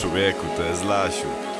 Człowieku, to jest Lasiu.